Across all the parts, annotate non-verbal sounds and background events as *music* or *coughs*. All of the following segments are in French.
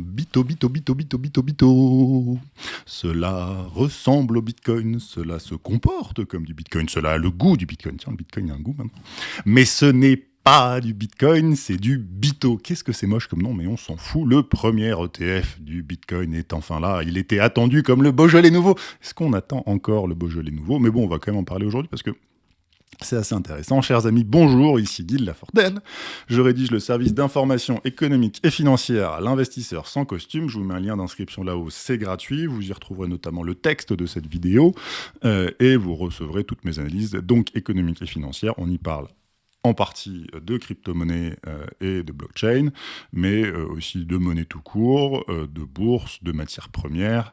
Bito, bito, bito, bito, bito, bito. Cela ressemble au Bitcoin, cela se comporte comme du Bitcoin, cela a le goût du Bitcoin. Tiens, le Bitcoin a un goût maintenant. Mais ce n'est pas du Bitcoin, c'est du Bito. Qu'est-ce que c'est moche comme nom, mais on s'en fout. Le premier ETF du Bitcoin est enfin là. Il était attendu comme le Beaujolais nouveau. Est-ce qu'on attend encore le Beaujolais nouveau? Mais bon, on va quand même en parler aujourd'hui parce que c'est assez intéressant. Chers amis, bonjour, ici Guy Lafortelle. Je rédige le service d'information économique et financière à l'investisseur sans costume. Je vous mets un lien d'inscription là-haut, c'est gratuit. Vous y retrouverez notamment le texte de cette vidéo euh, et vous recevrez toutes mes analyses, donc économiques et financières. On y parle en partie de crypto-monnaies euh, et de blockchain, mais euh, aussi de monnaie tout court, de bourse, de matières premières,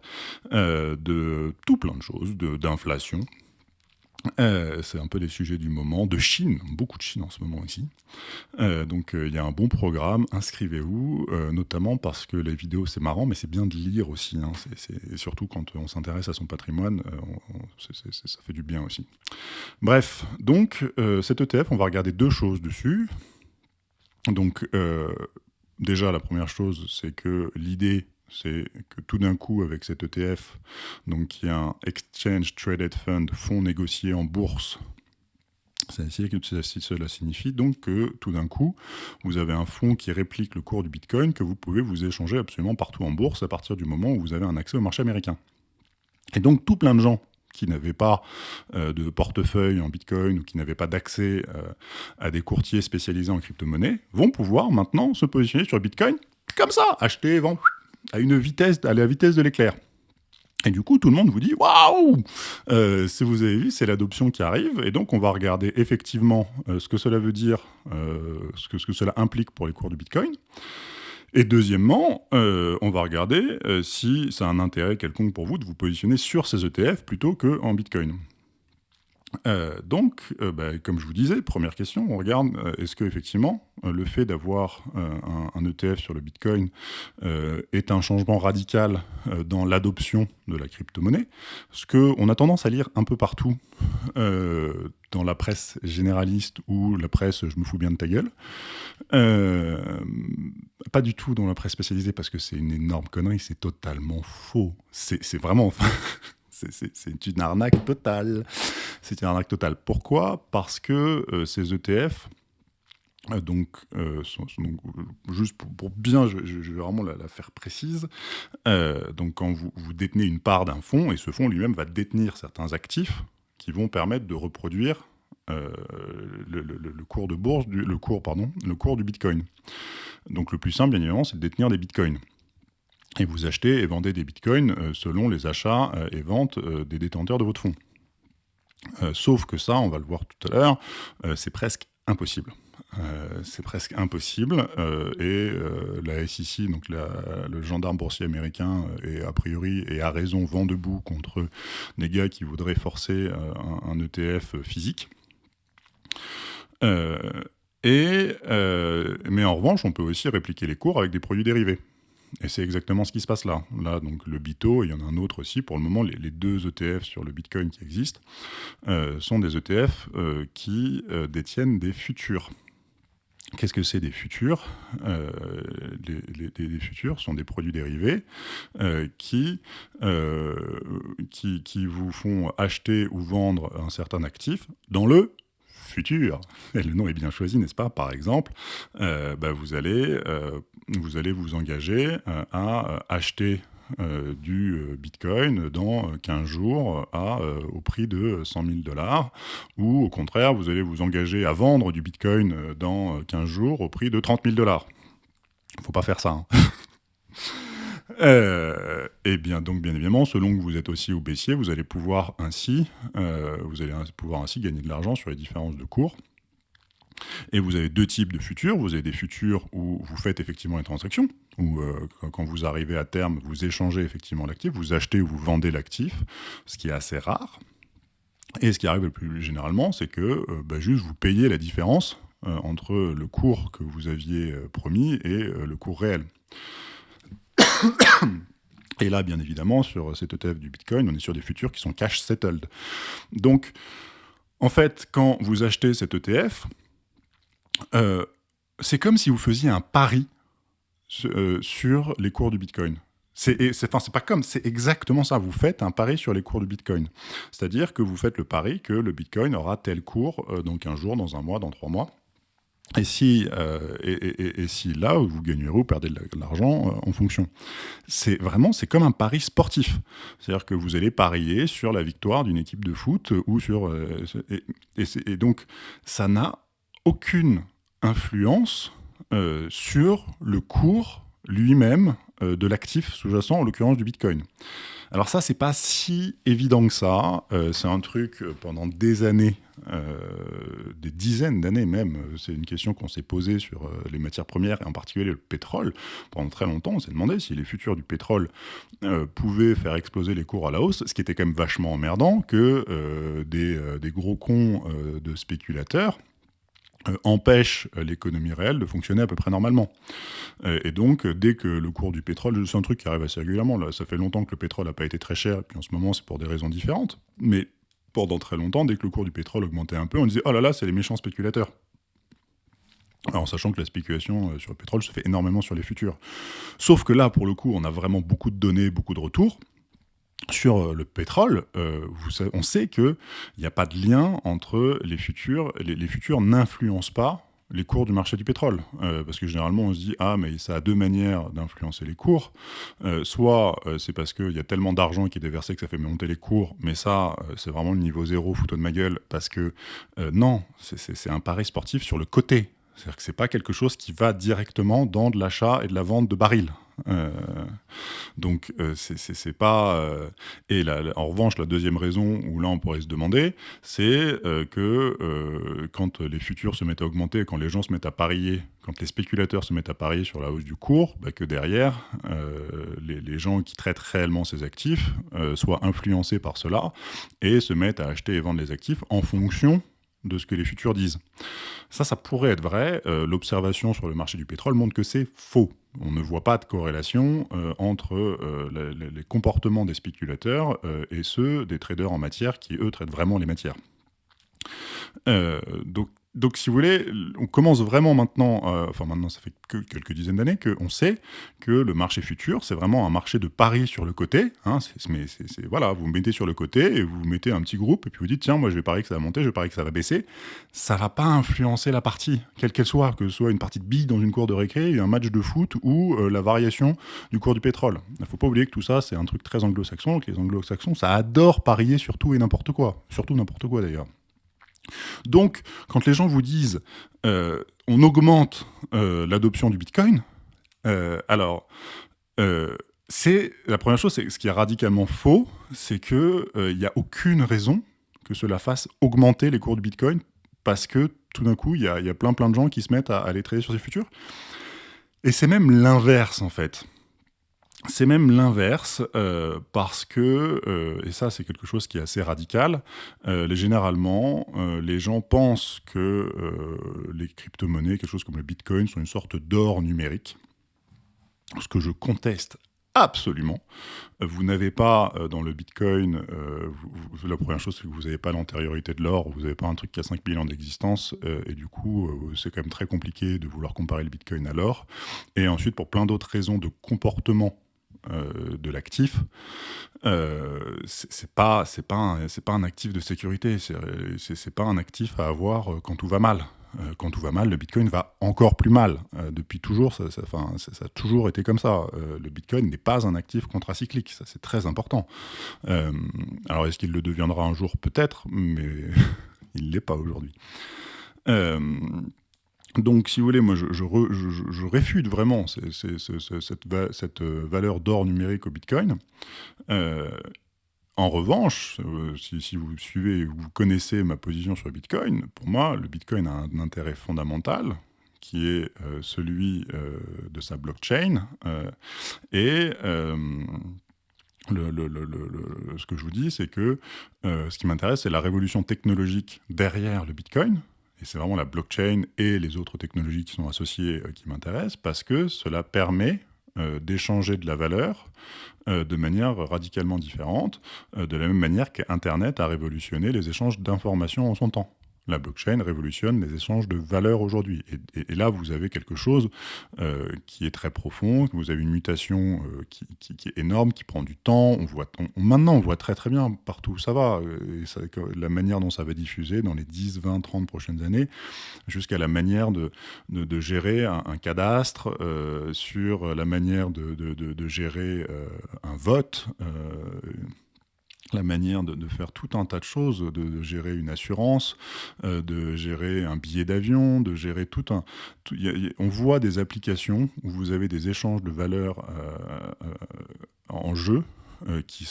de tout plein de choses, d'inflation. Euh, c'est un peu les sujets du moment, de Chine, beaucoup de Chine en ce moment ici. Euh, donc euh, il y a un bon programme, inscrivez-vous, notamment parce que les vidéos c'est marrant, mais c'est bien de lire aussi, hein. surtout quand on s'intéresse à son patrimoine, ça fait du bien aussi. Bref, donc cet ETF, on va regarder deux choses dessus. Donc déjà la première chose, c'est que l'idée c'est que tout d'un coup, avec cet ETF, donc qui est un Exchange Traded Fund, fonds négocié en bourse, cela signifie donc que tout d'un coup, vous avez un fonds qui réplique le cours du Bitcoin que vous pouvez vous échanger absolument partout en bourse à partir du moment où vous avez un accès au marché américain. Et donc tout plein de gens qui n'avaient pas euh, de portefeuille en Bitcoin ou qui n'avaient pas d'accès euh, à des courtiers spécialisés en crypto-monnaie vont pouvoir maintenant se positionner sur Bitcoin comme ça, acheter, vendre, à une vitesse, à la vitesse de l'éclair. Et du coup, tout le monde vous dit waouh euh, Si vous avez vu, c'est l'adoption qui arrive. Et donc, on va regarder effectivement euh, ce que cela veut dire, euh, ce, que, ce, que, cela implique pour les cours du Bitcoin. Et deuxièmement, on va regarder si ça a un intérêt quelconque pour vous de vous positionner sur ces ETF plutôt qu'en Bitcoin. Euh, donc, euh, bah, comme je vous disais, première question, on regarde, euh, est-ce que effectivement le fait d'avoir un, ETF sur le Bitcoin est un changement radical dans l'adoption de la crypto-monnaie? Ce qu'on a tendance à lire un peu partout dans la presse généraliste ou la presse « je me fous bien de ta gueule », pas du tout dans la presse spécialisée parce que c'est une énorme connerie, c'est totalement faux. C'est vraiment... *laughs* C'est une arnaque totale. C'est une arnaque totale. Pourquoi? Parce que euh, ces ETF, euh, donc, euh, juste pour, bien, je, vais vraiment la, faire précise, donc quand vous, détenez une part d'un fonds, et ce fonds lui-même va détenir certains actifs qui vont permettre de reproduire le, cours de bourse, le, cours, pardon, le cours du Bitcoin. Donc le plus simple, bien évidemment, c'est de détenir des Bitcoins et vous achetez et vendez des bitcoins euh, selon les achats euh, et ventes euh, des détenteurs de votre fonds. sauf que ça, on va le voir tout à l'heure, c'est presque impossible. c'est presque impossible et la SEC, donc le gendarme boursier américain, est a priori et a raison vent debout contre des gars qui voudraient forcer un, ETF physique. et, mais en revanche, on peut aussi répliquer les cours avec des produits dérivés. Et c'est exactement ce qui se passe là. Là, donc le BITO, il y en a un autre aussi. Pour le moment, les, deux ETF sur le Bitcoin qui existent euh, sont des ETF euh, qui euh, détiennent des futurs. Qu'est-ce que c'est des futurs les, futurs sont des produits dérivés qui, qui, qui vous font acheter ou vendre un certain actif dans le le nom est bien choisi, n'est-ce pas? Par exemple, bah, vous, allez, vous allez vous engager euh, à euh, acheter euh, du Bitcoin dans 15 jours au prix de 100 000 dollars, ou au contraire, vous allez vous engager à vendre du Bitcoin dans 15 jours au prix de 30 000 dollars. Faut pas faire ça. Hein. *laughs* et bien donc bien évidemment, selon que vous êtes aussi au baissier, vous allez pouvoir ainsi, vous allez pouvoir ainsi gagner de l'argent sur les différences de cours. Et vous avez deux types de futurs. Vous avez des futurs où vous faites effectivement les transactions, où euh, quand vous arrivez à terme, vous échangez effectivement l'actif, vous achetez ou vous vendez l'actif, ce qui est assez rare. Et ce qui arrive le plus généralement, c'est que euh, bah, juste vous payez la différence euh, entre le cours que vous aviez promis et le cours réel. *coughs* Et là, bien évidemment, sur cet ETF du Bitcoin, on est sur des futurs qui sont cash settled. Donc, en fait, quand vous achetez cet ETF, euh, c'est comme si vous faisiez un pari sur les cours du Bitcoin. C'est enfin, pas comme, c'est exactement ça. Vous faites un pari sur les cours du Bitcoin. C'est-à-dire que vous faites le pari que le Bitcoin aura tel cours euh, donc un jour, dans un mois, dans trois mois. Et si, euh, et, si là, vous gagnerez ou perdez de l'argent euh, en fonction. C'est vraiment, c'est comme un pari sportif. C'est-à-dire que vous allez parier sur la victoire d'une équipe de foot ou sur. et, donc, ça n'a aucune influence sur le cours lui-même euh, de l'actif sous-jacent, en l'occurrence du Bitcoin. Alors ça, c'est pas si évident que ça. Euh, c'est un truc euh, pendant des années, des dizaines d'années même. C'est une question qu'on s'est posée sur les matières premières et en particulier le pétrole. Pendant très longtemps, on s'est demandé si les futurs du pétrole pouvaient faire exploser les cours à la hausse, ce qui était quand même vachement emmerdant que des, gros cons de spéculateurs euh, empêche euh, l'économie réelle de fonctionner à peu près normalement. Euh, et donc, dès que le cours du pétrole, c'est un truc qui arrive assez régulièrement, là, ça fait longtemps que le pétrole n'a pas été très cher, et puis en ce moment, c'est pour des raisons différentes, mais pendant très longtemps, dès que le cours du pétrole augmentait un peu, on disait « Oh là là, c'est les méchants spéculateurs ». Alors, en sachant que la spéculation sur le pétrole se fait énormément sur les futurs. Sauf que là, pour le coup, on a vraiment beaucoup de données, beaucoup de retours, sur euh, le pétrole, euh, on sait qu'il n'y a pas de lien entre les futurs. Les, futurs n'influencent pas les cours du marché du pétrole. Euh, parce que généralement, on se dit, ah, mais ça a deux manières d'influencer les cours. soit c'est parce qu'il y a tellement d'argent qui est déversé que ça fait monter les cours, mais ça, c'est vraiment le niveau zéro, foutu de ma gueule, parce que non, c'est un pari sportif sur le côté. C'est-à-dire que c'est pas quelque chose qui va directement dans de l'achat et de la vente de barils. Euh, donc euh, c'est pas euh, et en revanche la deuxième raison où là on pourrait se demander c'est que quand les futurs se mettent à augmenter quand les gens se mettent à parier quand les spéculateurs se mettent à parier sur la hausse du cours bah, que derrière les, gens qui traitent réellement ces actifs soient influencés par cela et se mettent à acheter et vendre les actifs en fonction de ce que les futurs disent. Ça, ça pourrait être vrai. Euh, l'observation sur le marché du pétrole montre que c'est faux. On ne voit pas de corrélation euh, entre euh, les, comportements des spéculateurs et ceux des traders en matière qui, eux, traitent vraiment les matières. donc, donc, si vous voulez, on commence vraiment maintenant, euh, enfin maintenant ça fait que quelques dizaines d'années, qu'on sait que le marché futur, c'est vraiment un marché de paris sur le côté. Hein, c'est, voilà, vous mettez sur le côté et vous mettez un petit groupe et puis vous dites, tiens, moi je vais parier que ça va monter, je vais parier que ça va baisser. Ça va pas influencer la partie, quelle qu'elle soit, que ce soit une partie de billes dans une cour de récré, un match de foot ou euh, la variation du cours du pétrole. Il faut pas oublier que tout ça, c'est un truc très anglo-saxon, les anglo-saxons, ça adore parier sur tout et n'importe quoi. Surtout n'importe quoi d'ailleurs. Donc, quand les gens vous disent euh, on augmente euh, l'adoption du Bitcoin, euh, alors, c'est la première chose, c'est ce qui est radicalement faux, c'est qu'il n'y a aucune raison que cela fasse augmenter les cours du Bitcoin parce que tout d'un coup, il y, a, plein plein de gens qui se mettent à, à les trader sur ces futurs. Et c'est même l'inverse en fait. C'est même l'inverse, euh, parce que, euh, et ça c'est quelque chose qui est assez radical, euh, généralement, les gens pensent que les crypto-monnaies, quelque chose comme le Bitcoin, sont une sorte d'or numérique, ce que je conteste absolument. Vous n'avez pas dans le Bitcoin, la première chose c'est que vous n'avez pas l'antériorité de l'or, vous n'avez pas un truc qui a 5 000 ans d'existence, et du coup c'est quand même très compliqué de vouloir comparer le Bitcoin à l'or. Et ensuite pour plein d'autres raisons de comportement euh, de l'actif, euh, c'est pas c'est pas c'est pas un actif de sécurité, c'est pas un actif à avoir euh, quand tout va mal. Quand tout va mal, le Bitcoin va encore plus mal. depuis toujours, ça, ça, a toujours été comme ça. le Bitcoin n'est pas un actif contracyclique, ça c'est très important. alors est-ce qu'il le deviendra un jour? Peut-être, mais *laughs* il l'est pas aujourd'hui. Donc, si vous voulez, moi, je, réfute vraiment cette, euh, valeur d'or numérique au Bitcoin. Euh, en revanche, euh, si, vous suivez, vous connaissez ma position sur le Bitcoin, pour moi, le Bitcoin a un intérêt fondamental qui est celui de sa blockchain. et ce que je vous dis, c'est que ce qui m'intéresse, c'est la révolution technologique derrière le Bitcoin, et c'est vraiment la blockchain et les autres technologies qui sont associées euh, qui m'intéressent, parce que cela permet euh, d'échanger de la valeur euh, de manière radicalement différente, de la même manière qu'Internet a révolutionné les échanges d'informations en son temps. La blockchain révolutionne les échanges de valeurs aujourd'hui. Et, là, vous avez quelque chose euh, qui est très profond, vous avez une mutation euh, qui, est énorme, qui prend du temps. On voit, maintenant, on voit très très bien partout où ça va, euh, la manière dont ça va diffuser dans les 10, 20, 30 prochaines années, jusqu'à la manière de, gérer un, cadastre, sur la manière de gérer un vote la manière de, faire tout un tas de choses, de, gérer une assurance, euh, de gérer un billet d'avion, de gérer tout un... on voit des applications où vous avez des échanges de valeurs euh, euh, en jeu qui,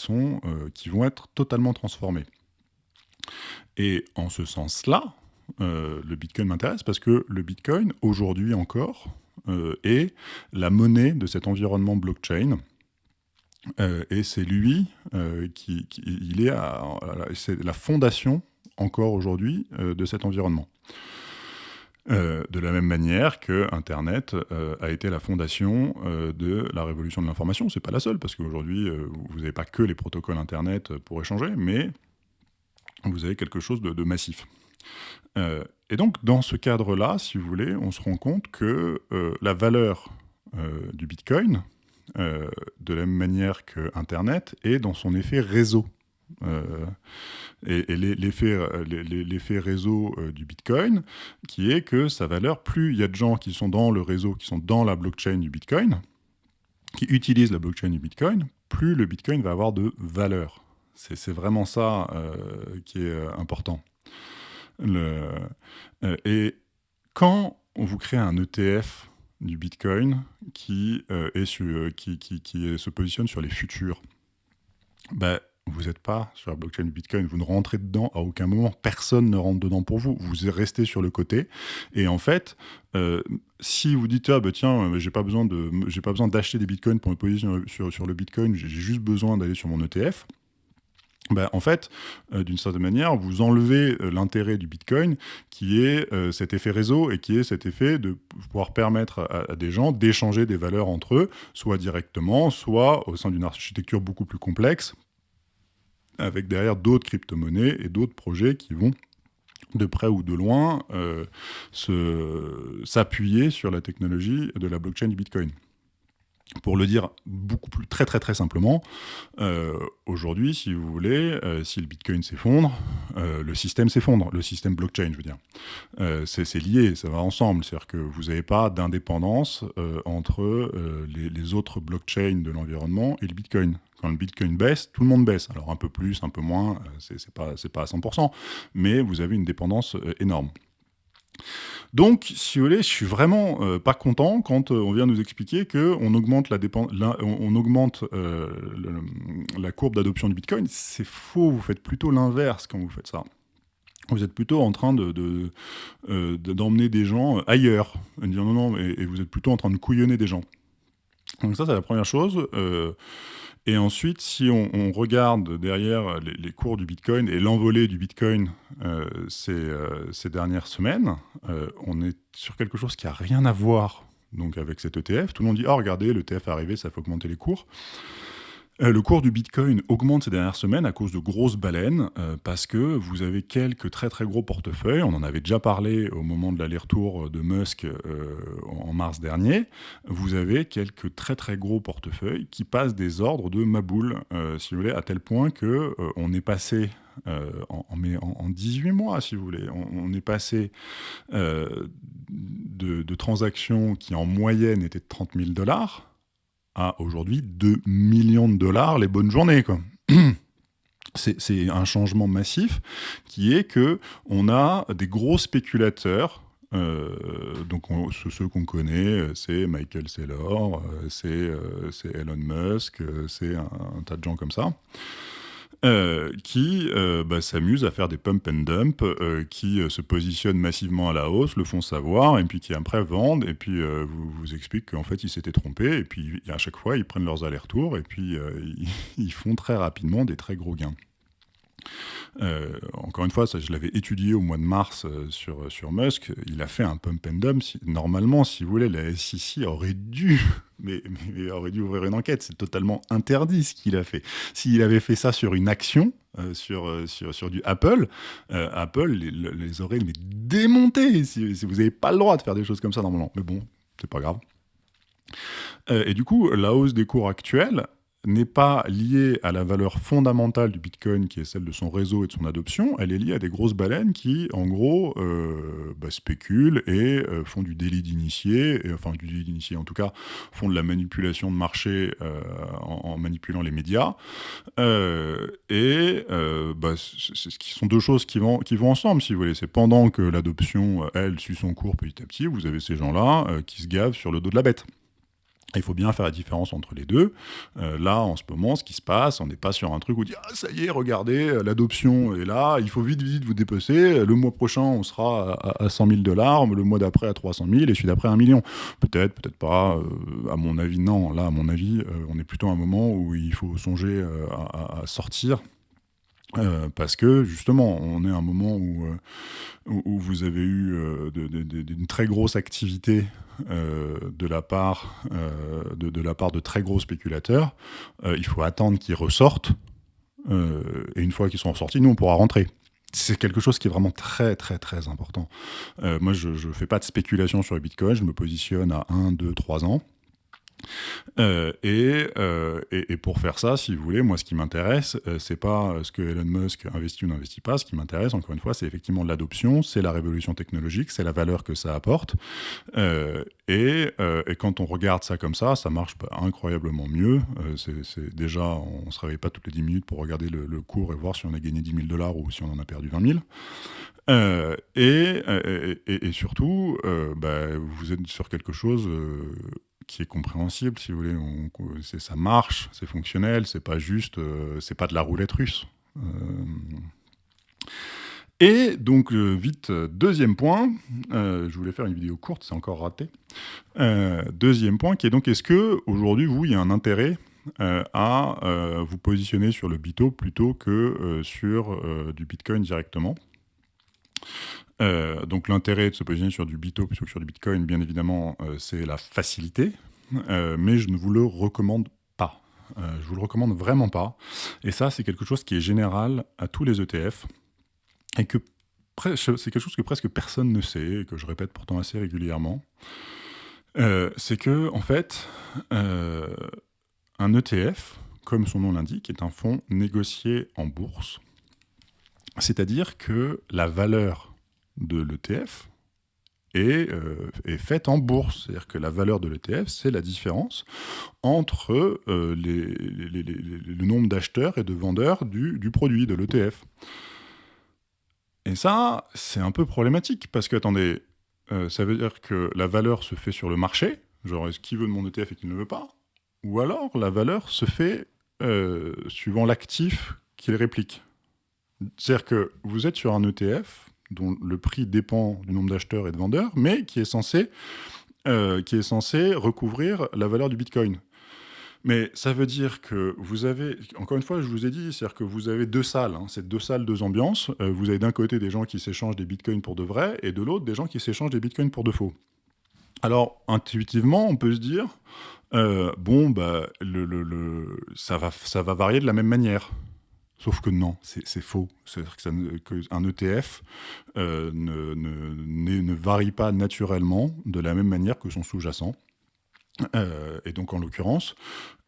qui vont être totalement transformés. Et en ce sens-là, le Bitcoin m'intéresse parce que le Bitcoin, aujourd'hui encore, est la monnaie de cet environnement blockchain euh, et c'est lui euh, qui, il est, c'est la fondation encore aujourd'hui euh, de cet environnement. de la même manière que Internet a été la fondation de la révolution de l'information. C'est pas la seule, parce qu'aujourd'hui, vous n'avez pas que les protocoles Internet pour échanger, mais vous avez quelque chose de massif. et donc, dans ce cadre-là, si vous voulez, on se rend compte que la valeur du Bitcoin, euh, de la même manière que Internet, est dans son effet réseau. Euh, et, l'effet réseau euh, du Bitcoin, qui est que sa valeur, plus il y a de gens qui sont dans le réseau, qui sont dans la blockchain du Bitcoin, qui utilisent la blockchain du Bitcoin, plus le Bitcoin va avoir de valeur. C'est vraiment ça qui est important. Et quand on vous crée un ETF du Bitcoin qui, euh, est euh, qui, qui, qui se positionne sur les futurs. Ben, vous n'êtes pas sur la blockchain du Bitcoin, vous ne rentrez dedans à aucun moment, personne ne rentre dedans pour vous, vous restez sur le côté. Et en fait, euh, si vous dites, ah ben tiens, j'ai pas besoin d'acheter des Bitcoins pour me positionner sur, sur le Bitcoin, j'ai juste besoin d'aller sur mon ETF, ben, en fait, euh, d'une certaine manière, vous enlevez euh, l'intérêt du Bitcoin, qui est euh, cet effet réseau et qui est cet effet de pouvoir permettre à, des gens d'échanger des valeurs entre eux, soit directement, soit au sein d'une architecture beaucoup plus complexe, avec derrière d'autres crypto-monnaies et d'autres projets qui vont de près ou de loin s'appuyer sur la technologie de la blockchain du Bitcoin. Pour le dire beaucoup plus très très très simplement, euh, aujourd'hui, si vous voulez, euh, si le Bitcoin s'effondre, euh, le système s'effondre, le système blockchain, je veux dire. c'est lié, ça va ensemble, c'est-à-dire que vous n'avez pas d'indépendance entre les, autres blockchains de l'environnement et le Bitcoin. Quand le Bitcoin baisse, tout le monde baisse. Alors un peu plus, un peu moins, c'est pas, pas à 100%, mais vous avez une dépendance énorme. Donc, si vous voulez, je suis vraiment euh, pas content quand euh, on vient nous expliquer qu'on augmente, la, on, augmente euh, la courbe d'adoption du Bitcoin. C'est faux, vous faites plutôt l'inverse quand vous faites ça. Vous êtes plutôt en train d'emmener de, des gens ailleurs. Dire non, non, et, vous êtes plutôt en train de couillonner des gens. Donc ça, c'est la première chose. Et ensuite, si on, regarde derrière les, cours du Bitcoin et l'envolée du Bitcoin euh, euh, ces, dernières semaines, euh, on est sur quelque chose qui n'a rien à voir donc, avec cet ETF. Tout le monde dit « Oh, regardez, l'ETF est arrivé, ça fait augmenter les cours ». Euh, le cours du Bitcoin augmente ces dernières semaines à cause de grosses baleines, euh, parce que vous avez quelques très très gros portefeuilles, on en avait déjà parlé au moment de l'aller-retour de Musk euh, en mars dernier, vous avez quelques très très gros portefeuilles qui passent des ordres de maboule, si vous voulez, à tel point que on est passé en, en, 18 mois, si vous voulez. On, est passé de, transactions qui en moyenne étaient de 30 000 dollars à aujourd'hui 2 millions de dollars les bonnes journées. *clears throat* C'est un changement massif qui est que on a des gros spéculateurs euh, donc ceux qu'on connaît, c'est Michael Saylor, euh, euh, c'est Elon Musk, c'est un, tas de gens comme ça. Euh, qui euh, bah, s'amusent à faire des pump and dump, euh, qui se positionnent massivement à la hausse, le font savoir, et puis qui après vendent, et puis vous, vous expliquent qu'en fait ils s'étaient trompés, et puis à chaque fois ils prennent leurs allers-retours, et puis *laughs* ils, font très rapidement des très gros gains. Euh, encore une fois, ça, je l'avais étudié au mois de mars euh, sur, sur Musk. Il a fait un pump and dump. normalement, si vous voulez, la SEC aurait dû, *laughs* mais, aurait dû ouvrir une enquête. C'est totalement interdit ce qu'il a fait. S'il avait fait ça sur une action, euh, sur, sur, du Apple, Apple les, aurait démontés. Si, si vous n'avez pas le droit de faire des choses comme ça normalement. Mais bon, c'est pas grave. et du coup, la hausse des cours actuels n'est pas liée à la valeur fondamentale du Bitcoin, qui est celle de son réseau et de son adoption, elle est liée à des grosses baleines qui, en gros, euh, bah, spéculent et euh, font du délit d'initié, enfin du délit d'initié en tout cas, font de la manipulation de marché euh, en, manipulant les médias. et bah, ce sont deux choses qui vont, qui vont ensemble, si vous voulez. C'est pendant que l'adoption, elle, suit son cours petit à petit, vous avez ces gens-là qui se gavent sur le dos de la bête. Il faut bien faire la différence entre les deux. Euh, là, en ce moment, ce qui se passe, on n'est pas sur un truc où on dit ah, ça y est, regardez, euh, l'adoption est là, il faut vite, vite vous dépecer. Le mois prochain, on sera à, 100 000 dollars, le mois d'après à 300 000 et celui d'après à 1 million. Peut-être, peut-être pas. Euh, à mon avis, non. Là, à mon avis, on est plutôt à un moment où il faut songer à, sortir euh, parce que justement, on est à un moment où, euh, où, vous avez eu euh, une très grosse activité de, la part, de, la part de très gros spéculateurs. il faut attendre qu'ils ressortent. et une fois qu'ils sont ressortis, nous, on pourra rentrer. C'est quelque chose qui est vraiment très, très, très important. moi, je ne fais pas de spéculation sur le Bitcoin. Je me positionne à 1, 2, 3 ans. Euh, euh, et, et, pour faire ça, si vous voulez, moi, ce qui m'intéresse, euh, c'est pas ce que Elon Musk investit ou n'investit pas. Ce qui m'intéresse, encore une fois, c'est effectivement l'adoption, c'est la révolution technologique, c'est la valeur que ça apporte. Et, et, quand on regarde ça comme ça, ça marche incroyablement mieux. c'est déjà, on ne se réveille pas toutes les 10 minutes pour regarder le, cours et voir si on a gagné 10 000 dollars ou si on en a perdu 20 000. et, et, surtout, bah, vous êtes sur quelque chose qui est compréhensible, si vous voulez. ça marche, c'est fonctionnel, c'est pas juste, euh, c'est pas de la roulette russe. Euh, et donc, euh, vite, deuxième point, je voulais faire une vidéo courte, c'est encore raté. deuxième point, qui est donc, est-ce que aujourd'hui, vous, il y a un intérêt à vous positionner sur le Bito plutôt que sur du Bitcoin directement? Euh, donc l'intérêt de se positionner sur du Bito plutôt que sur du Bitcoin, bien évidemment, euh, c'est la facilité, euh, mais je ne vous le recommande pas. je vous le recommande vraiment pas. Et ça, c'est quelque chose qui est général à tous les ETF, et que c'est quelque chose que presque personne ne sait, et que je répète pourtant assez régulièrement. c'est que, en fait, un ETF, comme son nom l'indique, est un fonds négocié en bourse. C'est-à-dire que la valeur de l'ETF euh, est, faite en bourse. C'est-à-dire que la valeur de l'ETF, c'est la différence entre euh, le nombre d'acheteurs et de vendeurs du, produit, de l'ETF. Et ça, c'est un peu problématique, parce que, attendez, euh, ça veut dire que la valeur se fait sur le marché, genre est-ce qui veut de mon ETF et qui ne veut pas, ou alors la valeur se fait suivant l'actif qu'il réplique. C'est-à-dire que vous êtes sur un ETF, dont le prix dépend du nombre d'acheteurs et de vendeurs, mais qui est censé, euh, qui est censé recouvrir la valeur du Bitcoin. Mais ça veut dire que vous avez, encore une fois, je vous ai dit, c'est-à-dire que vous avez deux salles, hein, c'est deux salles, deux ambiances. Euh, vous avez d'un côté des gens qui s'échangent des bitcoins pour de vrai, et de l'autre des gens qui s'échangent des bitcoins pour de faux. Alors, intuitivement, on peut se dire, euh, bon, bah, le, ça, va, ça va varier de la même manière. Sauf que non, c'est faux. C'est-à-dire qu'un ETF euh, ne, ne, varie pas naturellement de la même manière que son sous-jacent. Euh, et donc, en l'occurrence,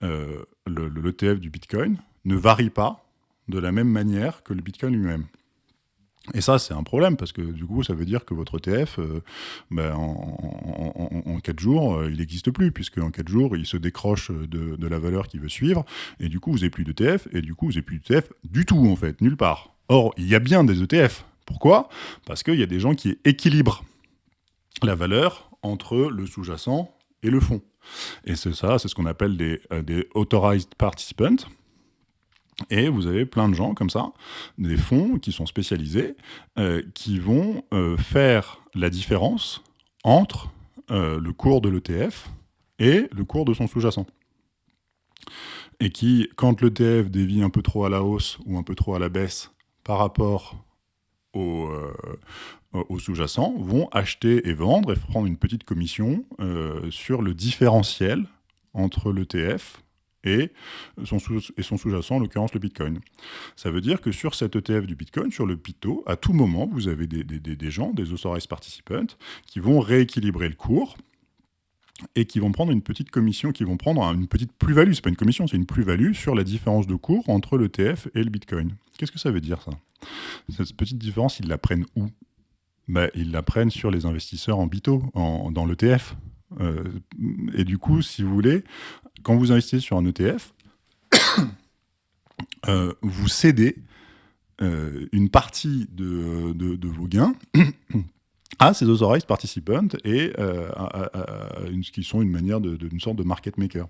euh, l'ETF du Bitcoin ne varie pas de la même manière que le Bitcoin lui-même. Et ça, c'est un problème, parce que du coup, ça veut dire que votre ETF, euh, ben, en, 4 jours, il n'existe plus, puisque en 4 jours, il se décroche de, la valeur qu'il veut suivre, et du coup, vous n'avez plus d'ETF, et du coup, vous n'avez plus d'ETF du tout, en fait, nulle part. Or, il y a bien des ETF. Pourquoi? Parce qu'il y a des gens qui équilibrent la valeur entre le sous-jacent et le fond. Et c'est ça, c'est ce qu'on appelle des, euh, des authorized participants, et vous avez plein de gens comme ça, des fonds qui sont spécialisés, euh, qui vont euh, faire la différence entre le cours de l'ETF et le cours de son sous-jacent. Et qui, quand l'ETF dévie un peu trop à la hausse ou un peu trop à la baisse par rapport au, au sous-jacent vont acheter et vendre et prendre une petite commission sur le différentiel entre l'ETF et son sous-jacent, en l'occurrence le Bitcoin. Ça veut dire que sur cet ETF du Bitcoin, sur le PITO, à tout moment, vous avez des, des gens, des authorized participants, qui vont rééquilibrer le cours et qui vont prendre une petite commission, qui vont prendre une petite plus-value. C'est pas une commission, c'est une plus-value sur la différence de cours entre l'ETF et le Bitcoin. Qu'est-ce que ça veut dire ça? Cette petite différence, ils la prennent où? Ben, Ils la prennent sur les investisseurs en BITO, en, dans l'ETF. Euh, et du coup, si vous voulez, quand vous investissez sur un ETF, *coughs* euh, vous cédez euh, une partie de, de, vos gains *coughs* à ces authorized participants et une, qui sont une manière d'une sorte de market maker.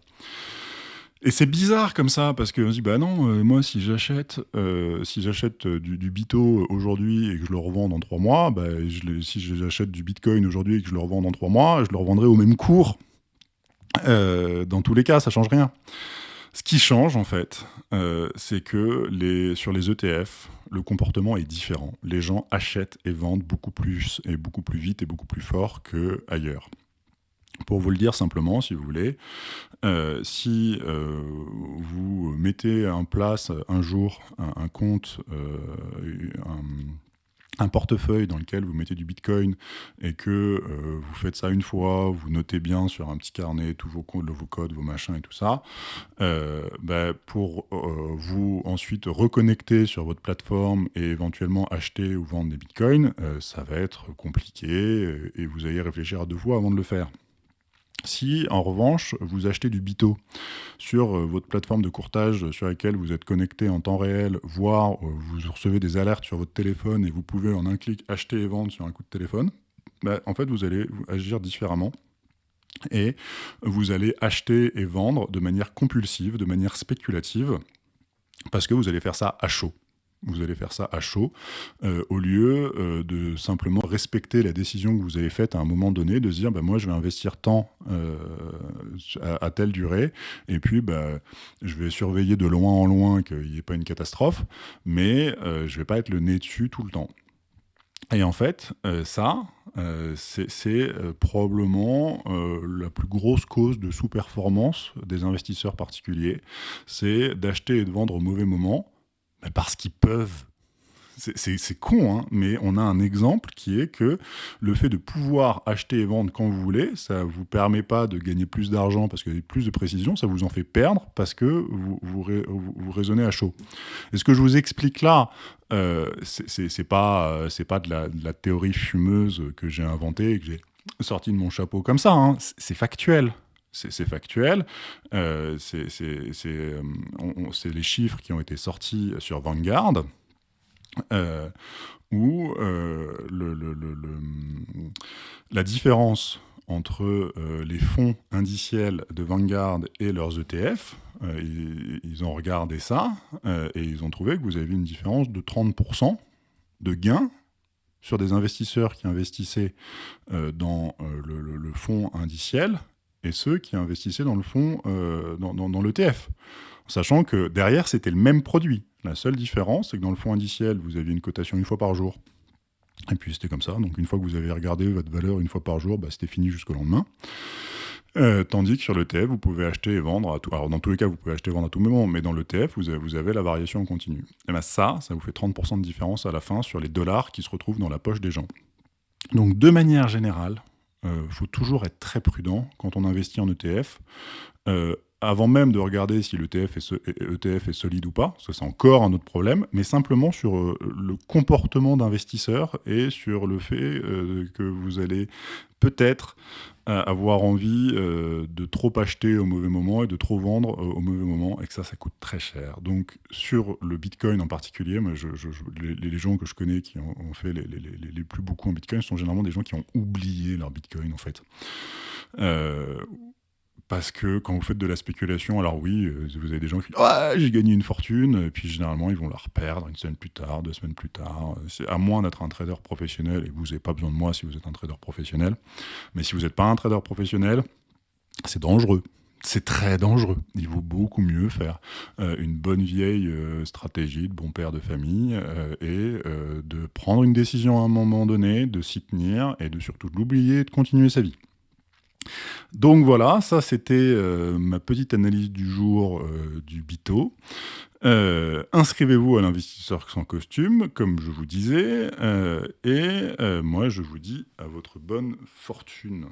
Et c'est bizarre comme ça, parce qu'on se dit, bah non, euh, moi, si j'achète euh, euh, du, du, Bito aujourd'hui et que je le revends dans trois mois, bah, si j'achète du Bitcoin aujourd'hui et que je le revends dans trois mois, je le revendrai au même cours. dans tous les cas, ça change rien. Ce qui change, en fait, c'est que sur les ETF, le comportement est différent. Les gens achètent et vendent beaucoup plus, et beaucoup plus vite et beaucoup plus fort qu'ailleurs. Pour vous le dire simplement, si vous voulez, euh, si euh, vous mettez en place un jour un, compte, euh, un, portefeuille dans lequel vous mettez du Bitcoin et que vous faites ça une fois, vous notez bien sur un petit carnet tous vos codes, vos codes, vos machins et tout ça, bah, pour vous ensuite reconnecter sur votre plateforme et éventuellement acheter ou vendre des Bitcoins, ça va être compliqué et vous allez réfléchir à deux fois avant de le faire. Si, en revanche, vous achetez du Bito sur euh, votre plateforme de courtage sur laquelle vous êtes connecté en temps réel, voire euh, vous recevez des alertes sur votre téléphone et vous pouvez en un clic acheter et vendre sur un coup de téléphone, bah, en fait, vous allez agir différemment et vous allez acheter et vendre de manière compulsive, de manière spéculative, parce que vous allez faire ça à chaud vous allez faire ça à chaud, euh, au lieu euh, de simplement respecter la décision que vous avez faite à un moment donné, de se dire, bah, moi je vais investir tant euh, à, telle durée, et puis bah, je vais surveiller de loin en loin qu'il n'y ait pas une catastrophe, mais je ne vais pas être le nez dessus tout le temps. Et en fait, ça, c'est probablement la plus grosse cause de sous-performance des investisseurs particuliers, c'est d'acheter et de vendre au mauvais moment, parce qu'ils peuvent. C'est con, hein, mais on a un exemple qui est que le fait de pouvoir acheter et vendre quand vous voulez, ça ne vous permet pas de gagner plus d'argent parce qu'il y a plus de précision, ça vous en fait perdre parce que vous, vous, raisonnez à chaud. Et ce que je vous explique là, euh, c'est pas, pas de la, théorie fumeuse que j'ai inventée et que j'ai sorti de mon chapeau comme ça, hein. c'est factuel c'est factuel. Euh, euh, c'est les chiffres qui ont été sortis sur Vanguard, euh, où la différence entre les fonds indiciels de Vanguard et leurs ETF, ils, ont regardé ça et ils ont trouvé que vous avez une différence de 30% de gains sur des investisseurs qui investissaient dans le, fonds indiciel et ceux qui investissaient dans le fonds, euh, dans, dans, l'ETF. Sachant que derrière, c'était le même produit. La seule différence, c'est que dans le fonds indiciel, vous aviez une cotation une fois par jour. Et puis c'était comme ça. Donc une fois que vous avez regardé votre valeur une fois par jour, bah, c'était fini jusqu'au lendemain. Euh, tandis que sur l'ETF, vous pouvez acheter et vendre à tout. Alors dans tous les cas, vous pouvez acheter et vendre à tout moment, mais dans l'ETF, vous vous avez la variation en continu. Et bien ça, ça vous fait 30% de différence à la fin sur les dollars qui se retrouvent dans la poche des gens. Donc de manière générale, il euh, faut toujours être très prudent quand on investit en ETF. Euh, avant même de regarder si l'ETF est, ETF est solide ou pas, ça c'est encore un autre problème, mais simplement sur euh, le comportement d'investisseur et sur le fait que vous allez peut-être avoir envie euh, de trop acheter au mauvais moment et de trop vendre euh, au mauvais moment, et que ça, ça coûte très cher. Donc, sur le Bitcoin en particulier, les, gens que je connais qui ont, fait les, les, plus beaucoup en Bitcoin sont généralement des gens qui ont oublié leur Bitcoin, en fait. Euh, parce que quand vous faites de la spéculation, alors oui, euh, vous avez des gens qui disent ah, j'ai gagné une fortune, et puis généralement ils vont la reperdre une semaine plus tard, deux semaines plus tard. C'est à moins d'être un trader professionnel, et vous n'avez pas besoin de moi si vous êtes un trader professionnel. Mais si vous n'êtes pas un trader professionnel, c'est dangereux. c'est très dangereux. Il vaut beaucoup mieux faire une bonne vieille stratégie de bon père de famille et de prendre une décision à un moment donné, de s'y tenir et de surtout l'oublier et de continuer sa vie. Donc voilà, ça c'était euh, ma petite analyse du jour euh, du Bito. Euh, inscrivez-vous à l'investisseur sans costume, comme je vous disais, et moi je vous dis à votre bonne fortune.